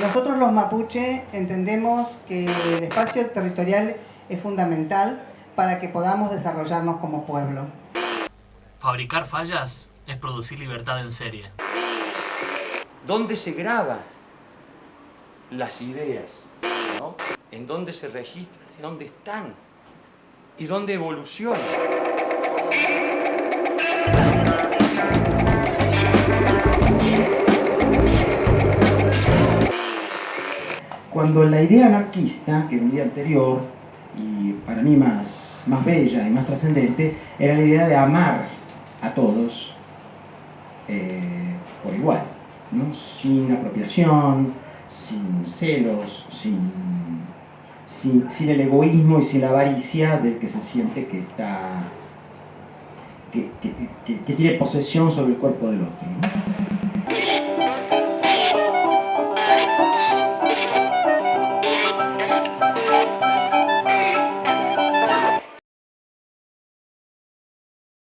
Nosotros los mapuche entendemos que el espacio territorial es fundamental para que podamos desarrollarnos como pueblo. Fabricar fallas es producir libertad en serie. ¿Dónde se graban las ideas? ¿no? ¿En dónde se registran? ¿En dónde están? ¿Y dónde evolucionan? Cuando la idea anarquista, que era un día anterior, y para mí más, más bella y más trascendente, era la idea de amar a todos eh, por igual, ¿no? sin apropiación, sin celos, sin, sin, el egoísmo y sin la avaricia del que se siente que está que, que, tiene posesión sobre el cuerpo del otro.